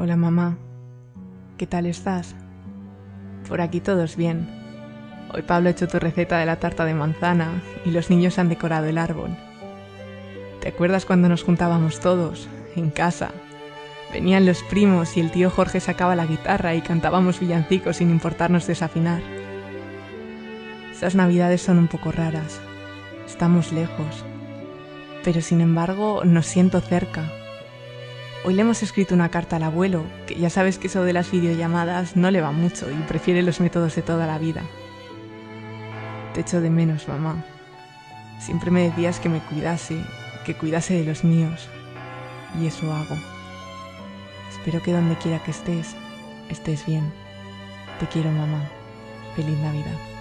Hola mamá, ¿qué tal estás? Por aquí todos bien. Hoy Pablo ha hecho tu receta de la tarta de manzana y los niños han decorado el árbol. ¿Te acuerdas cuando nos juntábamos todos, en casa? Venían los primos y el tío Jorge sacaba la guitarra y cantábamos villancicos sin importarnos desafinar. Esas navidades son un poco raras. Estamos lejos. Pero sin embargo nos siento cerca Hoy le hemos escrito una carta al abuelo, que ya sabes que eso de las videollamadas no le va mucho y prefiere los métodos de toda la vida. Te echo de menos, mamá. Siempre me decías que me cuidase, que cuidase de los míos. Y eso hago. Espero que donde quiera que estés, estés bien. Te quiero, mamá. Feliz Navidad.